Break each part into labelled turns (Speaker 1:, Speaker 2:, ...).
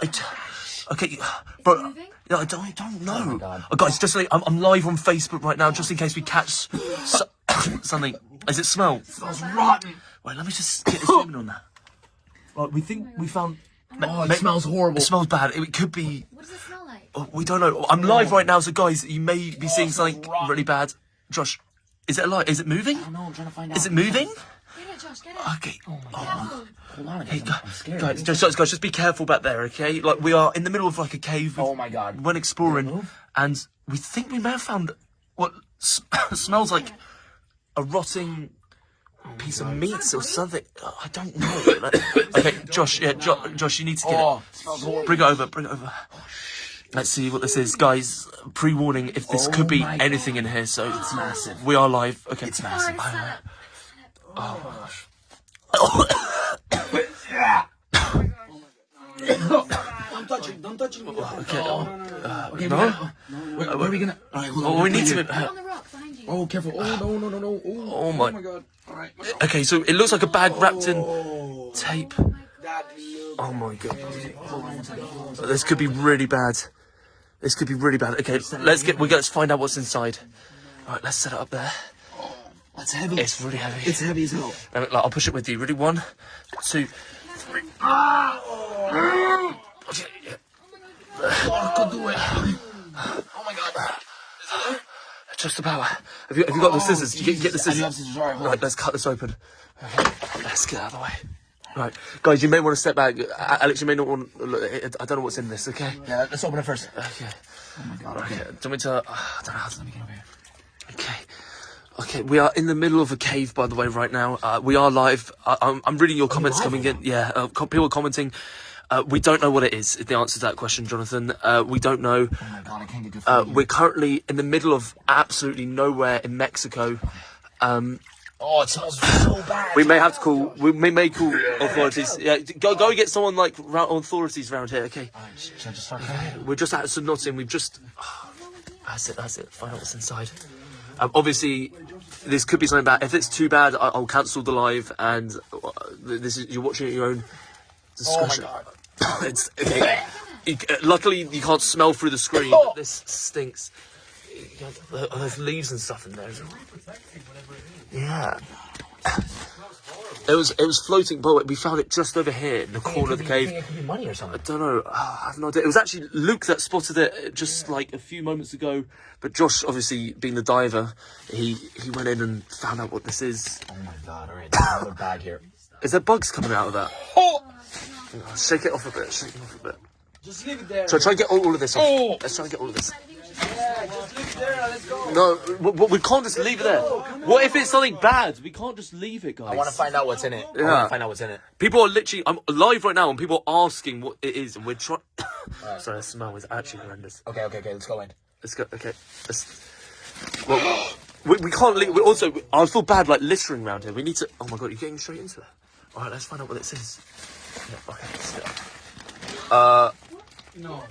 Speaker 1: I d- okay, bro.
Speaker 2: moving?
Speaker 1: Yeah, I don't, I don't oh know.
Speaker 3: God.
Speaker 1: Oh, guys, just like, I'm, I'm live on Facebook right now, just in case we catch so, something. Does it smell?
Speaker 3: smells rotten.
Speaker 1: Wait, let me just get a zoom in on that. Right, we think oh we found.
Speaker 3: Oh, it smells horrible.
Speaker 1: It smells bad. It could be.
Speaker 2: What does it smell like?
Speaker 1: oh, We don't know. I'm live oh. right now, so guys, you may be seeing something
Speaker 3: rotten.
Speaker 1: really bad. Josh, is it alive? Is it moving?
Speaker 3: No, I'm trying to find out.
Speaker 1: Is it moving?
Speaker 2: Get it, Josh, get it.
Speaker 1: Okay.
Speaker 3: Oh my oh.
Speaker 2: god.
Speaker 3: Hold on,
Speaker 1: Hey,
Speaker 3: guys. I'm, I'm scared.
Speaker 1: guys, just, guys, guys, just be careful back there, okay? Like we are in the middle of like a cave.
Speaker 3: Oh my god.
Speaker 1: We went exploring, and we think we may have found what smells like a rotting piece of meat or something. Oh, I don't know. Like- okay, Josh, yeah, jo- Josh, you need to get
Speaker 3: Oh,
Speaker 1: it.
Speaker 3: it smells.
Speaker 1: Bring it over. Bring it over. Oh, Let's see what this is, guys. Pre-warning: if this
Speaker 3: Oh
Speaker 1: could be
Speaker 3: my
Speaker 1: anything in here, so
Speaker 3: It's massive.
Speaker 1: we are live. Okay,
Speaker 3: It's massive.
Speaker 2: Oh, stand up.
Speaker 3: Don't touch it. Don't touch it.
Speaker 1: okay.
Speaker 3: Um, uh, okay,
Speaker 1: No?
Speaker 3: gotta- Where, where are we gonna? All right.
Speaker 1: Oh, we need to.
Speaker 3: here.
Speaker 2: On the rock behind you.
Speaker 3: Oh, careful. Oh no, no, no, no. Oh,
Speaker 1: Oh my-
Speaker 3: god. All right.
Speaker 1: Okay, so it looks like a bag wrapped in
Speaker 3: Oh,
Speaker 1: tape. Oh my god. This could be really bad. This could be really bad. Okay, let's get. We got. Let's find out what's inside. All right, let's set it up there.
Speaker 3: That's heavy.
Speaker 1: It's really heavy.
Speaker 3: It's heavy as hell.
Speaker 1: Me- like, I'll push it with you. Ready? One, two. Okay, yeah.
Speaker 3: Oh, I could do it. Oh my god.
Speaker 1: Just about. Have you, have you got the scissors? You get, get the
Speaker 3: Jesus. I do have
Speaker 1: scissors.
Speaker 3: scissors. All right, hold
Speaker 1: Right,
Speaker 3: on.
Speaker 1: let's cut this open. Okay, let's get out of the way. Right, guys, you may want to step back. Alex, you may not want. Look, I don't know what's in this. Okay.
Speaker 3: Yeah, let's open it first.
Speaker 1: Okay.
Speaker 3: Oh my god.
Speaker 1: Okay.
Speaker 3: Okay.
Speaker 1: Do you want me to? Uh, I don't know how to.
Speaker 3: Let me get over here.
Speaker 1: Okay. Okay, we are in the middle of a cave, by the way, right now. Uh, we are live. I, I'm, I'm reading your comments coming in. Yeah, uh, people are commenting. Uh, we don't know what it is. is The answer to that question, Jonathan. Uh, we don't know.
Speaker 3: Oh my god, I can't get good
Speaker 1: Uh, we're currently in the middle of absolutely nowhere in Mexico. Um,
Speaker 3: Oh, it smells so bad.
Speaker 1: we may have to call. We may, may call authorities. Yeah, go go get someone like authorities around here. Okay,
Speaker 3: All right, should just start cutting?
Speaker 1: we're just at St Nottingham. We've just. that's it. That's it. Find out what's inside. Um, obviously, this could be something bad. If it's too bad, I- I'll cancel the live, and uh, this is you're watching at your own
Speaker 3: Oh my
Speaker 1: discretion.
Speaker 3: god.
Speaker 1: it's okay. You, uh, luckily, you can't smell through the screen.
Speaker 3: Oh.
Speaker 1: But this stinks. There's leaves and stuff in there. Yeah. It was it was floating, but we found it just over here in the corner of the cave.
Speaker 3: it could be money or something?
Speaker 1: I don't know. I have no idea. It was actually Luke that spotted it just like a few moments ago. But Josh, obviously being the diver, he he went in and found out what this is.
Speaker 3: Oh my god. All right, another bag here.
Speaker 1: Is there bugs coming out of that?
Speaker 3: Oh!
Speaker 1: Shake it off a bit. Shake it off a bit.
Speaker 3: Just leave it there.
Speaker 1: So try and get all, all of this off.
Speaker 3: Oh.
Speaker 1: Let's try and get all of this.
Speaker 3: Yeah, just leave it there. Let's go.
Speaker 1: No, we, we- we can't just leave it there. What if it's something bad? We can't just leave it, guys.
Speaker 3: I want to find out what's in it. I
Speaker 1: Yeah.
Speaker 3: want to find out what's in it.
Speaker 1: People are literally. I'm live right now, and people are asking what it is, and we're trying. Sorry, the smell is actually horrendous.
Speaker 3: Okay, okay, okay. Let's go in.
Speaker 1: Let's go. Okay. Let's. Well, we, we can't leave. We also, I feel bad like littering around here. We need to. Oh my god, you're getting straight into there. All right, let's find out what this is. Yeah, okay. Let's go. Uh,
Speaker 4: No.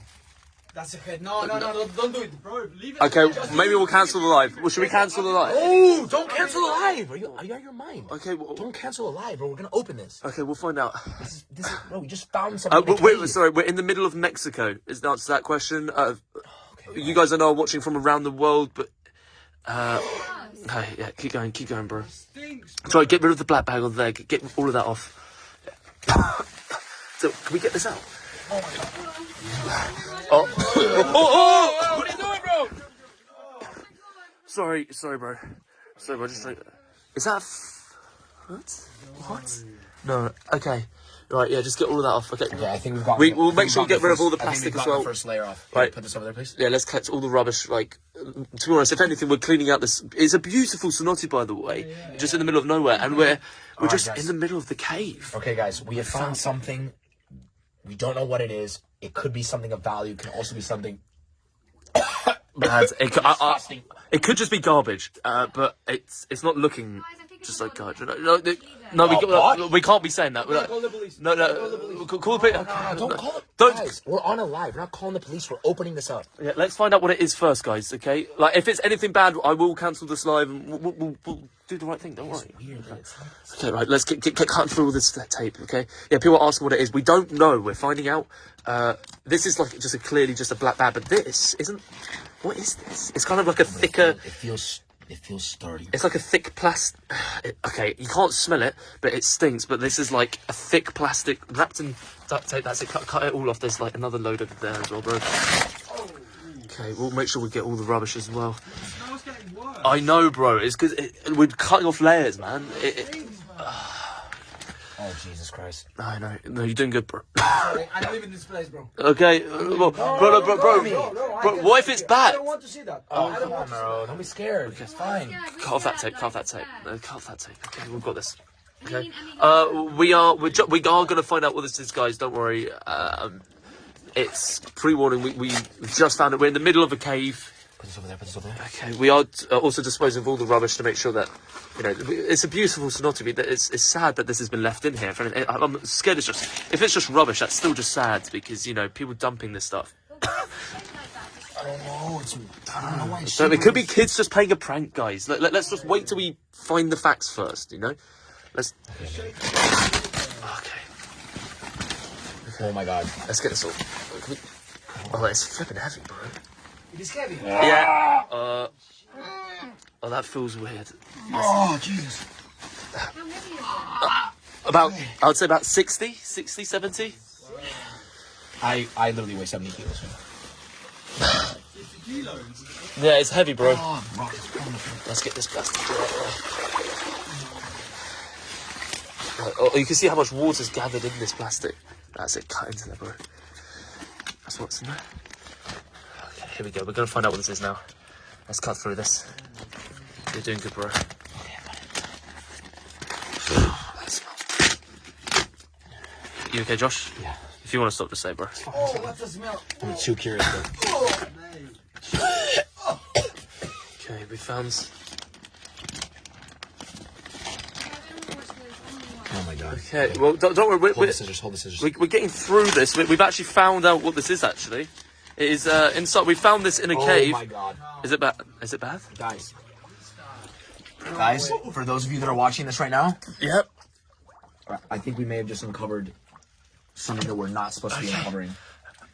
Speaker 4: That's a hit. No, no, no, no, don't do it, bro. Leave it.
Speaker 1: okay. Maybe we'll cancel the live. Well, should we cancel the live?
Speaker 3: Oh, don't cancel the live. Are you, are you out of your mind?
Speaker 1: Okay. Well,
Speaker 3: Don't cancel the live, bro. We're gonna open this.
Speaker 1: okay, we'll find out.
Speaker 3: This is, this is, bro. We just found
Speaker 1: Uh,
Speaker 3: something. in a
Speaker 1: wait, sorry, we're in the middle of Mexico. Is the answer to that question? Uh,
Speaker 3: Okay.
Speaker 1: you guys I know are watching from around the world, but uh, hey, yeah, keep going, keep going, bro.
Speaker 4: Stinks.
Speaker 1: Sorry, get rid of the black bag on there. Get, get all of that off. so, can we get this out? Oh, Oh. oh, oh,
Speaker 3: What are you doing, bro?
Speaker 1: sorry, sorry, bro. Sorry, bro. Just like, is that f- what? What? No. Okay. Right. Yeah. Just get all of that off. Okay.
Speaker 3: Yeah, I think we've got.
Speaker 1: We- we'll make sure we get rid of all the plastic as well.
Speaker 3: First layer off.
Speaker 1: Right.
Speaker 3: Put this over there, please.
Speaker 1: Yeah, let's collect all the rubbish. Like, to be honest, if anything, we're cleaning out this. It's a beautiful cenote, by the way, Yeah. just in the middle of nowhere, and we're we're
Speaker 3: Alright,
Speaker 1: just
Speaker 3: guys.
Speaker 1: in the middle of the cave.
Speaker 3: Okay, guys, we have found something. We don't know what it is. It could be something of value. It can also be something.
Speaker 1: Bad. It, could- I- I- it could just be garbage, uh, but it's it's not looking.
Speaker 2: Guys, I think
Speaker 1: just like God. No, no, no, no, we,
Speaker 3: Oh,
Speaker 1: got-
Speaker 3: what?
Speaker 1: we can't be saying that. We're
Speaker 4: Call
Speaker 1: like-
Speaker 4: the police.
Speaker 1: no,
Speaker 4: Call the
Speaker 1: no,
Speaker 4: police.
Speaker 1: call, call the police.
Speaker 3: No, don't call it.
Speaker 1: Don't.
Speaker 3: Guys, we're on a live. We're not calling the police. We're opening this up.
Speaker 1: Yeah, let's find out what it is first, guys. Okay, like if it's anything bad, I will cancel this live and we'll, we'll, we'll do the right thing. Don't worry.
Speaker 3: Weird. that
Speaker 1: Okay, right. Let's get, get, get cutting through all this tape. Okay. Yeah, people are asking what it is. We don't know. We're finding out. Uh, this is like just a clearly just a black bag, but this isn't. What is this? It's kind of like a thicker.
Speaker 3: It feels. It feels sturdy.
Speaker 1: It's like a thick plastic. Okay, you can't smell it, but it stinks. But this is like a thick plastic wrapped in duct tape. That's it. Cut, cut it all off. There's like another load over there as well, bro. Okay, we'll make sure we get all the rubbish as well.
Speaker 4: Now it's getting worse.
Speaker 1: I know, bro. It's because it, we're cutting off layers, man. It, it,
Speaker 3: Oh Jesus Christ!
Speaker 1: I know. No, you're doing good, bro.
Speaker 4: Sorry, I live in this place, bro.
Speaker 1: Okay, uh, well, bro, bro, bro, bro,
Speaker 4: No, no,
Speaker 1: bro,
Speaker 4: can
Speaker 1: what if it's
Speaker 4: it. I
Speaker 1: bad?
Speaker 4: don't want to see that.
Speaker 3: Oh
Speaker 4: I don't
Speaker 3: come
Speaker 4: want
Speaker 3: on,
Speaker 4: to see
Speaker 3: bro! Don't be scared. It's fine.
Speaker 2: Yeah,
Speaker 1: Cut off that tape. Cut off that tape. No, cut off that tape. Okay, we've got this. Okay.
Speaker 2: mean, I mean,
Speaker 1: Uh, we are we're ju- we are gonna find out what this is, guys. Don't worry. Um, it's pre-warning. We we just found it. We're in the middle of a cave.
Speaker 3: Put this over there. Put this over there.
Speaker 1: Okay, we are uh, also disposing of all the rubbish to make sure that you know it's a beautiful sonotity. That it's it's sad that this has been left in here. For I'm I'm scared. It's just if it's just rubbish, that's still just sad because you know people dumping this stuff.
Speaker 3: I don't know. It's. I don't know why. It's
Speaker 1: So it could be kids just playing a prank, guys. Let, let, us just wait till we find the facts first. You know, let's. Okay,
Speaker 3: Oh my God!
Speaker 1: let's get this all. Can we... Oh, it's flipping heavy, bro.
Speaker 4: It is heavy.
Speaker 1: Yeah. Uh. Oh, that feels weird.
Speaker 3: Oh Jesus!
Speaker 2: how heavy is it?
Speaker 1: About, I would say about 60, 60, 70.
Speaker 3: I I literally weigh seventy kilos.
Speaker 1: Yeah, it's heavy, bro.
Speaker 3: Oh, rock is pulling the thing.
Speaker 1: Let's get this plastic. Right, Oh, you can see how much water's gathered in this plastic. That's it, cut into there, bro. That's what's in there. Okay, here we go. We're gonna find out what this is now. Let's cut through this. You're doing good, bro. That smells. You okay, Josh?
Speaker 3: Yeah.
Speaker 1: If you want to stop, just say, bro.
Speaker 4: Oh, what the smell?
Speaker 3: I'm too curious. Though.
Speaker 4: Oh.
Speaker 1: Okay, we found.
Speaker 3: Oh my God!
Speaker 1: Okay, well, don't, don't worry. We're,
Speaker 3: Hold
Speaker 1: we're,
Speaker 3: the scissors. Hold the scissors.
Speaker 1: we- we're getting through this. We, we've actually found out what this is. Actually, it is uh, inside. We found this in a
Speaker 3: oh
Speaker 1: cave.
Speaker 3: my God!
Speaker 1: Is it bad? Is it bad?
Speaker 3: Guys. Guys, for those of you that are watching this right now,
Speaker 1: Yep.
Speaker 3: I think we may have just uncovered something that we're not supposed to be uncovering.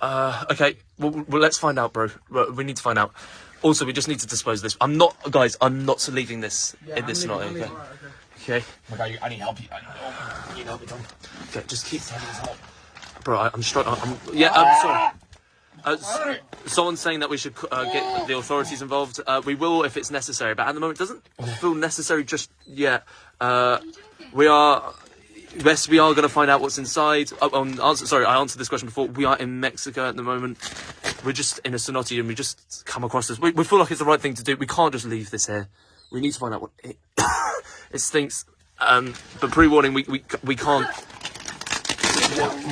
Speaker 1: Uh, okay. Well, well, let's find out, bro. We need to find out. Also, we just need to dispose of this. I'm not, guys. I'm not leaving this
Speaker 4: Yeah,
Speaker 1: in this
Speaker 4: I'm
Speaker 1: Okay.
Speaker 4: I'm leaving. Alright,
Speaker 1: Okay.
Speaker 3: Oh my God! you- I need help. You. I need help. I need help.
Speaker 1: Okay. Just keep. Bro, I, I'm struggling. I'm, yeah. I'm sorry. Uh, someone's saying that we should uh, get the authorities involved. Uh, we will if it's necessary, but at the moment, it doesn't feel necessary just yet. Uh, we are. Yes, we are going to find out what's inside. Oh, um, answer, sorry, I answered this question before. We are in Mexico at the moment. We're just in a cenote and we just come across this. We, we feel like it's the right thing to do. We can't just leave this here. We need to find out what it, it stinks. Um, but pre-warning, we, we, we can't.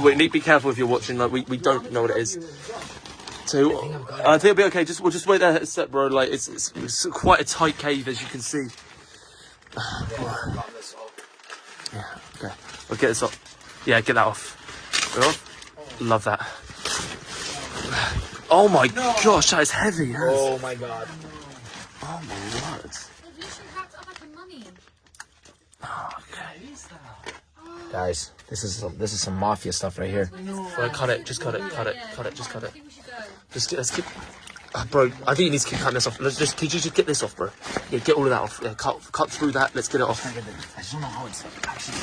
Speaker 1: We need to be careful if you're watching. Like we, we don't know what it is. So I think it'll be okay. Just we'll just wait there a sec, bro. Like it's, it's, it's quite a tight cave as you can see. Yeah. Okay. We'll get this off. Yeah, get that off. We're off. Love that. Oh my gosh, that is heavy. That is-
Speaker 3: Oh my God!
Speaker 1: Oh my word.
Speaker 2: They've literally wrapped up like a mummy.
Speaker 3: Guys, this is some, this is some mafia stuff right here.
Speaker 1: Right, cut it. Just cut it. Cut it. Cut it. Just cut
Speaker 2: I
Speaker 1: it.
Speaker 2: Think we should go.
Speaker 1: Just get, let's keep. Uh, bro, I think you need to keep cutting this off. Let's just. Could you just get this off, bro? Yeah, get all of that off. Yeah, cut cut through that. Let's get it off.
Speaker 3: I just don't know how it's actually.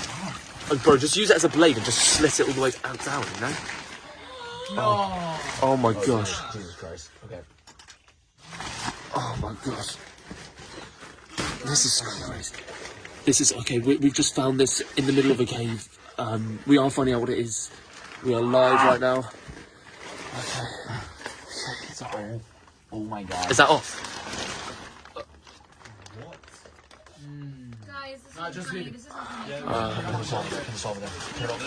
Speaker 1: Oh, bro, just use it as a blade and just slit it all the way out down. You know? Oh, oh my gosh.
Speaker 3: Jesus Christ. Okay.
Speaker 1: Oh my gosh. This is crazy. This is okay. We, we've just found this in the middle of a cave. Um, we are finding out what it is. We are live right now. Okay. Okay, it's all-
Speaker 3: Oh my God.
Speaker 1: Is that off? What?
Speaker 2: Guys, this
Speaker 4: Nah,
Speaker 2: isn't
Speaker 4: just
Speaker 2: funny.
Speaker 4: leave it.
Speaker 2: This isn't funny.
Speaker 3: Put this over there. Put this over there. Turn it over.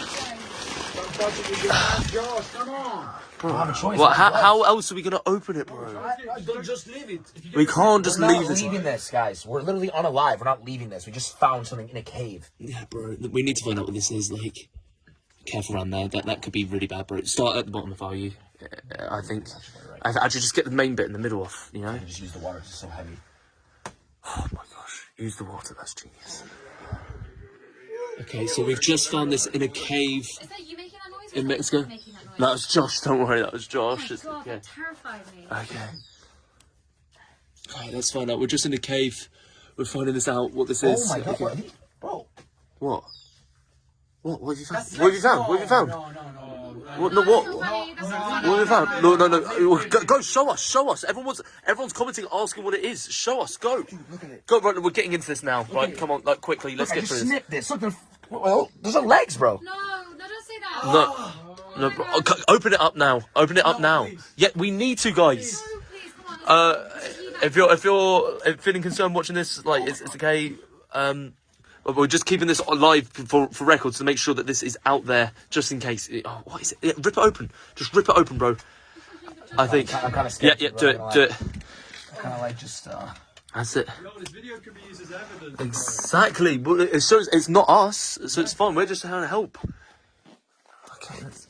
Speaker 4: Don't it with your hands, Josh. Come on.
Speaker 3: I have a choice.
Speaker 1: What? How, how else are we gonna open it, bro?
Speaker 4: Right, right, Don't just leave it.
Speaker 1: We can't just
Speaker 3: We're not leaving this, guys. We're literally unalive. We're not leaving this. We just found something in a cave.
Speaker 1: Yeah, bro. We need to find out what this is. Like, careful around there. That that could be really bad, bro. Start at the bottom if I were you. Uh, I think. I actually just get the main bit in the middle off. You know.
Speaker 3: I just use the water. It's so heavy.
Speaker 1: Oh my gosh. Use the water. That's genius. Okay, so we've just found this in a cave
Speaker 2: Is that you making that noise?
Speaker 1: in Mexico.
Speaker 2: That noise?
Speaker 1: That was Josh. Don't worry. That was
Speaker 2: Oh
Speaker 1: Josh.
Speaker 2: my god,
Speaker 1: yeah.
Speaker 2: that terrified me.
Speaker 1: Okay. Alright, let's find out. We're just in a cave. We're finding this out. What this is.
Speaker 3: Oh my god,
Speaker 1: Okay.
Speaker 3: what are these- bro!
Speaker 1: What? What? What have you found?
Speaker 4: That's
Speaker 1: What have you found?
Speaker 4: no,
Speaker 1: What have you found?
Speaker 4: No, no, no.
Speaker 1: What? No,
Speaker 2: That's
Speaker 1: what?
Speaker 2: not funny, that's not
Speaker 4: no.
Speaker 1: What have you found? No, no, no. Go, go, show us, show us. Everyone's, everyone's commenting, asking what it is. Show us. Go.
Speaker 3: Look at it.
Speaker 1: Go. Right, we're getting into this now. Right, come on, like quickly. Let's
Speaker 3: I
Speaker 1: get
Speaker 3: just
Speaker 1: through this.
Speaker 3: snipped this. Look, there's, well, there's no legs, bro.
Speaker 2: No, no, don't say that.
Speaker 1: No, no. Bro, okay, open it up now. Open it up
Speaker 4: No,
Speaker 1: now.
Speaker 4: please.
Speaker 1: Yeah, we need to, guys.
Speaker 2: No, please, come on.
Speaker 1: Uh,
Speaker 2: let's leave
Speaker 1: if you're, if you're feeling concerned watching this, like it's, it's okay. Um, but we're just keeping this alive for for records to make sure that this is out there, just in case. Oh, what is it? Yeah, rip it open. Just rip it open, bro. I think.
Speaker 3: I'm kind of
Speaker 1: Yeah,
Speaker 3: scared.
Speaker 1: yeah. Do it. Do it.
Speaker 3: Kind of like just. uh
Speaker 1: That's it.
Speaker 4: Yo, this video could be used as evidence.
Speaker 1: Exactly. But it shows it's not us, so it's fine. We're just trying to help. Okay. Let's...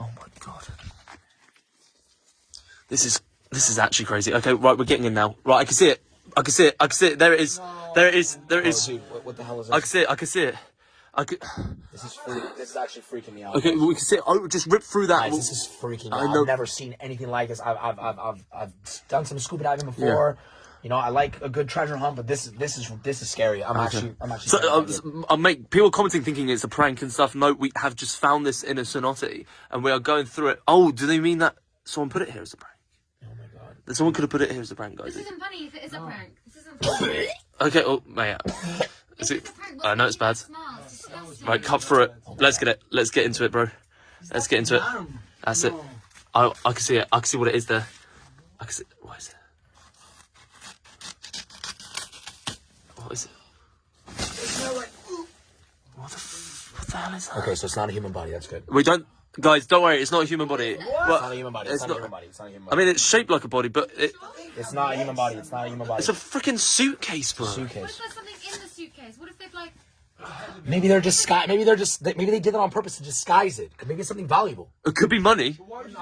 Speaker 1: Oh my god. This is this is actually crazy. Okay, right, we're getting in now. Right, I can see it. I can see it. I can see it. There it is. There it is. There
Speaker 3: Oh,
Speaker 1: is.
Speaker 3: dude, what, what the hell is this?
Speaker 1: I can see it. I can see it. I can.
Speaker 3: This is freak, this is actually freaking me out.
Speaker 1: Okay, we can see it. Oh, just rip through that.
Speaker 3: Guys, this is freaking me
Speaker 1: I
Speaker 3: out.
Speaker 1: know-
Speaker 3: I've never seen anything like this. I've, I've, I've, I've, I've done some scuba diving before. Yeah. You know, I like a good treasure hunt, but this is this is this is scary. I'm actually I'm actually.
Speaker 1: So,
Speaker 3: scared
Speaker 1: uh,
Speaker 3: about it.
Speaker 1: s- I'll make people commenting thinking it's a prank and stuff. No, we have just found this in a cenote and we are going through it. Oh, do they mean that someone put it here as a prank?
Speaker 3: oh my god.
Speaker 1: That someone could have put it here as a prank, guys.
Speaker 2: This isn't funny if it is a prank. This isn't funny.
Speaker 1: Okay, oh, yeah. Uh,
Speaker 2: is
Speaker 1: it? I know it's bad. Right, cut through it. Let's get it. Let's get into it, bro. Let's get into it. That's it. I I can see it. I can see what it is there. I can see. What is it? What is it? What the, f- what the hell is that?
Speaker 3: Okay, so it's not a human body. That's good.
Speaker 1: We don't, guys. Don't worry. It's not a human body.
Speaker 3: It's not a human body. It's,
Speaker 1: it's
Speaker 3: not,
Speaker 1: not-
Speaker 3: a human body. It's not a human body.
Speaker 1: I mean, it's shaped like a body, but it,
Speaker 3: it's not a human body. It's not a human body.
Speaker 1: it's a freaking suitcase, bro.
Speaker 2: What
Speaker 3: suitcase.
Speaker 2: if there's something in the suitcase? What if they've like.
Speaker 3: Maybe they're disguise. Maybe they're just. Maybe they did it on purpose to disguise it. Maybe it's something valuable.
Speaker 1: It could be money.
Speaker 2: What if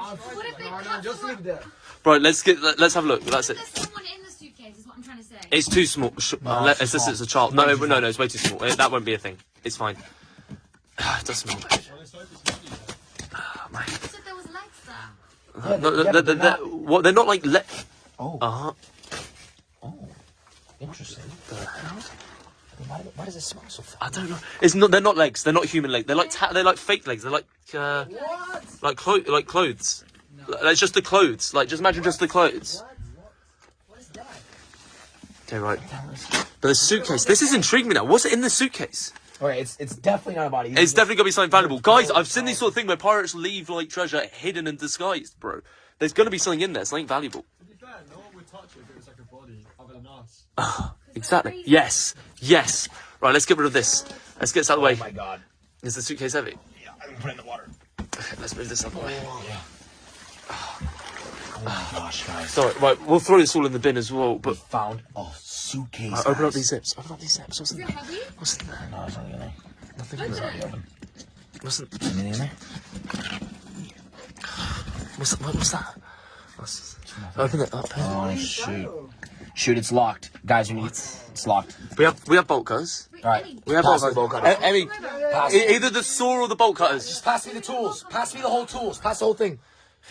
Speaker 2: they
Speaker 4: No, no,
Speaker 2: cut
Speaker 4: just leave that.
Speaker 1: Right. Let's get. let- Let's have a look. That's it.
Speaker 2: There's someone in the suitcase, is what I'm trying to say.
Speaker 1: It's too small. Sh-
Speaker 3: No, it's
Speaker 1: it's just
Speaker 3: small.
Speaker 1: it's a child. No, no, no, it's way too small. That won't be a thing. It's fine. it does smell bad. Oh, mate.
Speaker 2: You said there was legs there.
Speaker 3: Yeah,
Speaker 1: No,
Speaker 3: yeah,
Speaker 1: they're,
Speaker 3: but
Speaker 1: they're,
Speaker 3: they're
Speaker 1: they're, what, they're not like le-
Speaker 3: Oh,
Speaker 1: Uh huh.
Speaker 3: oh, interesting.
Speaker 1: The hell?
Speaker 3: Why, why does it smell so funny?
Speaker 1: I don't know. It's not. They're not legs. They're not human legs. They're like ta- they're like fake legs. They're like uh, like clo- like clothes. Like, It's just the clothes. Like just imagine just the clothes. Okay, right. But the suitcase. This is intriguing me now. What's in the suitcase?
Speaker 3: Okay, it's it's definitely not a body.
Speaker 1: It's definitely gonna be something valuable, guys. I've seen this sort of thing where pirates leave like treasure hidden and disguised, bro. There's gonna be something in there, something valuable.
Speaker 4: To be fair, no one would touch it if it was like a body other than us.
Speaker 1: Exactly. Yes. Yes. Right. Let's get rid of this. Let's get this out of the
Speaker 3: Oh
Speaker 1: way.
Speaker 3: my god.
Speaker 1: Is the suitcase heavy?
Speaker 3: Yeah, I'm gonna put it in the water.
Speaker 1: Okay, let's move this out of the way.
Speaker 3: Oh my gosh, guys.
Speaker 1: Sorry, right, we'll throw this all in the bin as well,
Speaker 3: We
Speaker 1: but
Speaker 3: found a suitcase.
Speaker 1: right, open up these zips. Open up these zips. What's in
Speaker 2: Is it
Speaker 1: there?
Speaker 2: heavy?
Speaker 1: What's in there?
Speaker 3: No, it's not in there.
Speaker 1: Nothing in there. What's in,
Speaker 3: Anything in there?
Speaker 1: what's, what, what's that? What's, open it up.
Speaker 3: Oh shoot! Shoot, it's locked, guys. We need it's locked.
Speaker 1: We have we have bolt cutters.
Speaker 3: All right.
Speaker 1: We have
Speaker 3: Pass
Speaker 1: bolt
Speaker 3: bolt
Speaker 1: cutters.
Speaker 3: cutters.
Speaker 1: E- Emmy, e- either the saw or the bolt cutters.
Speaker 3: Just pass me the tools. Pass me the whole tools. Pass the whole thing.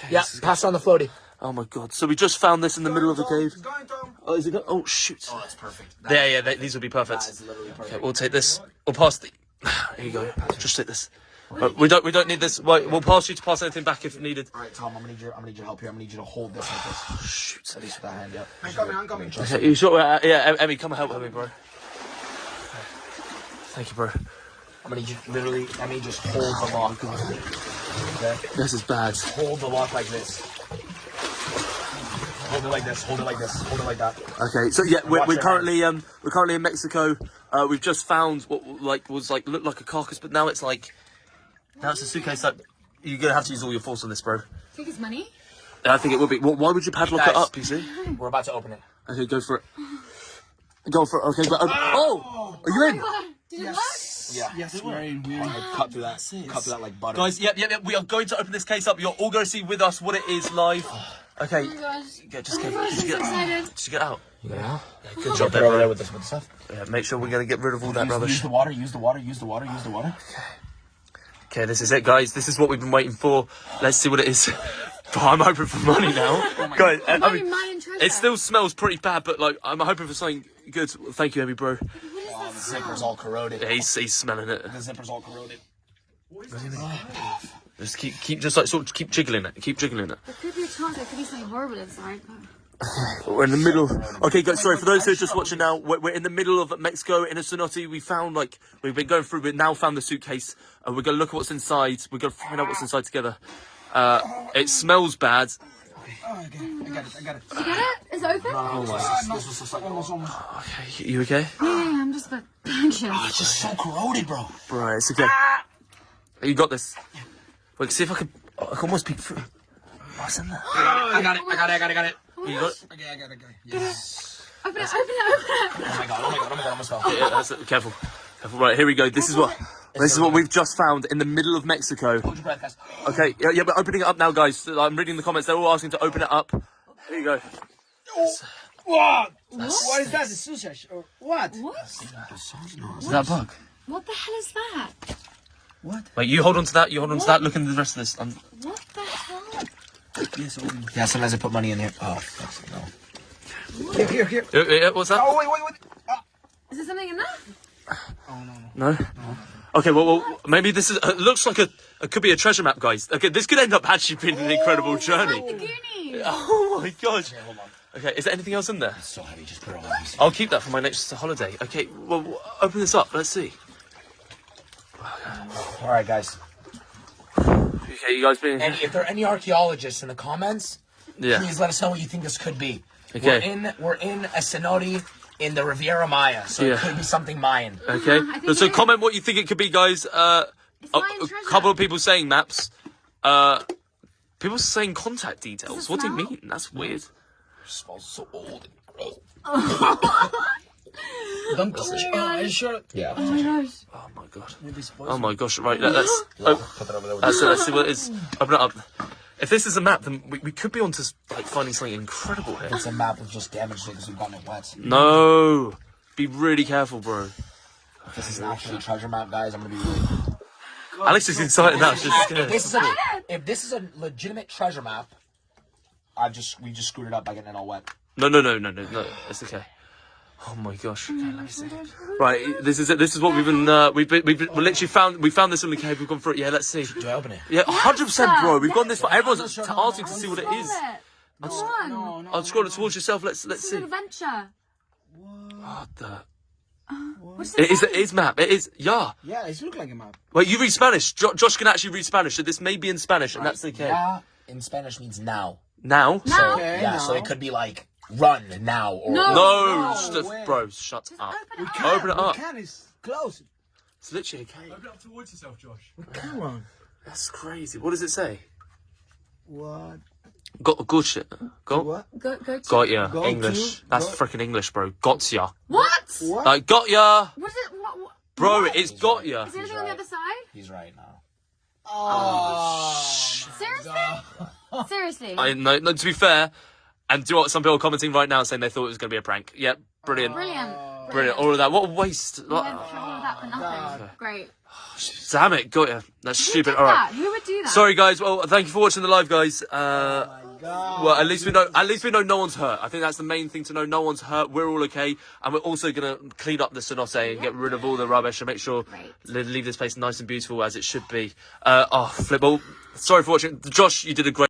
Speaker 3: Yeah, pass on the floaty.
Speaker 1: Oh my god! So we just found this in the middle of the cave.
Speaker 4: Going,
Speaker 1: Oh, is it? Go- oh shoot!
Speaker 3: Oh, that's perfect.
Speaker 1: Yeah, yeah. They, these would be perfect.
Speaker 3: That is literally perfect.
Speaker 1: Okay, we'll take this. We'll pass the. Here you go. Just take this. Uh, we don't. We don't need this. Wait, we'll pass you to pass anything back if needed.
Speaker 3: All right, Tom. I'm gonna need your I'm gonna need your help here. I'm gonna need you to hold this like this.
Speaker 1: Shoot.
Speaker 3: At least with that hand. Yep.
Speaker 4: I'm coming, I'm coming.
Speaker 1: Okay, you sure? Uh, yeah, Emmy, come and help me, bro. Thank you, bro.
Speaker 3: I'm gonna need you literally. I mean, just hold the lock. Okay.
Speaker 1: This is bad.
Speaker 3: Hold the lock like this. Hold it like this. Hold it like this. Hold it like that.
Speaker 1: Okay, so yeah, we're, we're
Speaker 3: your
Speaker 1: currently um we're currently in Mexico. Uh, we've just found what like was like looked like a carcass, but now it's like Now it's a suitcase that you're gonna have to use all your force on this, bro.
Speaker 2: Think it's money?
Speaker 1: I think it will be. Wh- Why would you padlock it up? You see?
Speaker 3: We're about to open it.
Speaker 1: Okay, go for it. Go for it. Okay, but um, ah! oh, are you in?
Speaker 2: Oh Did it work?
Speaker 3: Yeah.
Speaker 4: Yes, very weird.
Speaker 3: Cut through that. Cut through that like butter.
Speaker 1: Guys, yep, yep, yep. We are going to open this case up. You're all going to see with us what it is live. Oh okay,
Speaker 2: Oh my gosh.
Speaker 1: get, just
Speaker 2: Oh
Speaker 1: get,
Speaker 2: my gosh,
Speaker 1: just get,
Speaker 2: so excited.
Speaker 1: just get out.
Speaker 3: Yeah.
Speaker 1: Good job there,
Speaker 3: over there with this with stuff.
Speaker 1: Yeah, make sure we're going to get rid of all that rubbish.
Speaker 3: use the water. Use the water. Use the water. Use the water.
Speaker 1: Okay, this is it, guys. This is what we've been waiting for. Let's see what it is. But I'm hoping for money now, oh guys. I, I mean,
Speaker 2: money,
Speaker 1: it still smells pretty bad, but like I'm hoping for something good. Thank you, Amy, bro.
Speaker 2: What is
Speaker 3: Oh,
Speaker 2: that
Speaker 3: the
Speaker 2: smell?
Speaker 3: zipper's all corroded.
Speaker 1: Yeah, he's, he's smelling it.
Speaker 3: The zipper's all corroded.
Speaker 1: Just keep, keep, just like sort of keep jiggling it. Keep jiggling it.
Speaker 2: There could be a chance there could be something horrible inside.
Speaker 1: We're in the middle. Okay, guys. Sorry for those who are just watching now. We're, we're in the middle of Mexico in a cenote. We found like we've been going through. We've now found the suitcase. Uh, we're gonna look at what's inside. We're gonna find out what's inside together. Uh, it smells bad.
Speaker 4: Oh, okay. I got it. I got it.
Speaker 2: Did you get it? Is open?
Speaker 3: Oh, this was just almost, almost.
Speaker 1: Okay, you okay?
Speaker 2: Yeah, yeah, yeah, I'm just a bit anxious.
Speaker 3: It's just so corroded, bro.
Speaker 1: Right, it's okay. You got this. Wait, see if I can. I can almost peek through. What's in there?
Speaker 3: I got it. I got it. I got it. I got it.
Speaker 1: You got it?
Speaker 4: Okay, I got it. Okay. Yes.
Speaker 2: Open it, open it, open it.
Speaker 3: Oh my god. Oh my god. Oh my god. I almost fell.
Speaker 1: Yeah, that's it. Careful. Careful. Right, here we go. This is what. This is what we've just found in the middle of Mexico.
Speaker 3: Hold your breath, guys.
Speaker 1: Okay, yeah, yeah, but opening it up now, guys. I'm reading the comments. They're all asking to open it up. Here you go.
Speaker 4: What? What is that? The sushi? Or what?
Speaker 2: What?
Speaker 1: Is that a bug?
Speaker 2: What the hell is that?
Speaker 4: What?
Speaker 1: Wait, you hold on to that. You hold on to that. Look into the rest of this. Um,
Speaker 2: What the hell?
Speaker 4: Yes, open.
Speaker 3: Yeah. Sometimes I put money in here. Oh, fuck, no.
Speaker 4: Here, here, here.
Speaker 1: yeah, yeah, what's that?
Speaker 4: Oh, wait, wait, wait. Ah.
Speaker 2: Is there something in there?
Speaker 4: Oh, no, no.
Speaker 1: No. Okay, well, well, maybe this is. It looks like a. It could be a treasure map, guys. Okay, this could end up actually being an incredible
Speaker 2: Like
Speaker 1: journey.
Speaker 2: the
Speaker 1: Oh my gosh.
Speaker 3: Hold on.
Speaker 1: Okay, is there anything else in there?
Speaker 3: It's so heavy. Just put it on.
Speaker 1: I'll keep that for my next holiday. Okay, well, open this up. Let's see.
Speaker 3: All right, guys.
Speaker 1: Okay, you guys being.
Speaker 3: And if there are any archaeologists in the comments,
Speaker 1: Yeah.
Speaker 3: please let us know what you think this could be.
Speaker 1: Okay.
Speaker 3: We're in we're in a cenote in the Riviera Maya, so
Speaker 1: Yeah.
Speaker 3: it could be something Mayan.
Speaker 1: Okay.
Speaker 2: I
Speaker 1: so comment what you think it could be, guys. Uh,
Speaker 2: It's
Speaker 1: a,
Speaker 2: Mayan
Speaker 1: a couple of people saying maps. Uh, people saying contact details.
Speaker 2: Does it
Speaker 1: What do you mean? That's weird.
Speaker 3: It smells so old and gross.
Speaker 4: Don't touch. Oh, are you sure?
Speaker 3: Yeah.
Speaker 2: Oh my gosh.
Speaker 1: Oh my god.
Speaker 4: Maybe
Speaker 1: Oh my gosh. Right. Let, us Oh,
Speaker 3: Put that over there.
Speaker 1: Let's, let's see what it is. Open it up. If this is a map, then we, we could be onto like finding something incredible here.
Speaker 3: It's a map of just damaged because we've gotten it wet.
Speaker 1: No. Be really careful, bro.
Speaker 3: This is actually a treasure map, guys. I'm gonna be really.
Speaker 1: Alex is excited now. She's
Speaker 3: If
Speaker 1: scared.
Speaker 3: this is a if this is a legitimate treasure map, I've just we just screwed it up by getting it all wet.
Speaker 1: No, no, no, no, no, no. It's okay. Oh my gosh. Okay, let me see. Right, this is it. This is what we've been. Uh, we've been, we've been, literally found. We found this in the cave. We've gone through it. Yeah, let's see.
Speaker 3: Do I open it?
Speaker 1: Yeah, hundred percent, bro. We've gone this far. Everyone's
Speaker 4: sure,
Speaker 1: asking to see what it is.
Speaker 2: Go on.
Speaker 4: No, no.
Speaker 1: I'll scroll it towards yourself. Let's let's
Speaker 2: is
Speaker 1: see.
Speaker 2: an adventure.
Speaker 1: What the?
Speaker 2: What's
Speaker 1: It is.
Speaker 2: this?
Speaker 1: It is map. It is. Yeah.
Speaker 4: Yeah, it looks like a map.
Speaker 1: Wait, you read Spanish. Jo- Josh can actually read Spanish, so this may be in Spanish, and that's the case.
Speaker 3: Yeah, in Spanish means now.
Speaker 1: Now.
Speaker 2: Now?
Speaker 4: Okay,
Speaker 3: Yeah, so it could be like run now or
Speaker 2: No.
Speaker 1: No,
Speaker 4: No
Speaker 1: st-
Speaker 4: way.
Speaker 1: bro, shut up.
Speaker 2: Open it up.
Speaker 1: Open it up.
Speaker 4: We can, it's close.
Speaker 1: It's literally a cave.
Speaker 5: Open up towards yourself, Josh.
Speaker 4: Come on.
Speaker 1: That's crazy. What does it say?
Speaker 4: What?
Speaker 1: Got good shit. Got.
Speaker 4: What?
Speaker 2: Go, go to.
Speaker 1: Got ya.
Speaker 4: Go
Speaker 1: English.
Speaker 4: to-
Speaker 1: That's
Speaker 4: go-
Speaker 1: freaking English, bro. Got ya.
Speaker 2: What?
Speaker 4: What?
Speaker 1: Like, got ya.
Speaker 2: What is it? What, what?
Speaker 1: Bro, it's got ya.
Speaker 2: Is there anything on the other side?
Speaker 3: He's right now.
Speaker 4: oh.
Speaker 2: oh Seriously? Seriously?
Speaker 1: I no, no, to be fair, and do you know what some people are commenting right now saying they thought it was going to be a prank. Yep, brilliant.
Speaker 2: Brilliant.
Speaker 1: Brilliant. All of that. What a waste.
Speaker 2: We
Speaker 1: Like,
Speaker 2: went through all of that for nothing. Great.
Speaker 1: damn it. Got ya. That's
Speaker 2: Who
Speaker 1: stupid.
Speaker 2: did
Speaker 1: All right.
Speaker 2: that? Who would do that?
Speaker 1: Sorry, guys. Well, thank you for watching the live, guys. Uh,
Speaker 4: God.
Speaker 1: well, at least we know. At least we know no one's hurt. I think that's the main thing to know. No one's hurt. We're all okay, and we're also gonna clean up the cenote and get rid of all the rubbish and make sure
Speaker 2: Great.
Speaker 1: leave this place nice and beautiful as it should be. Uh, oh, flip. Well, sorry for watching, Josh. You did a great.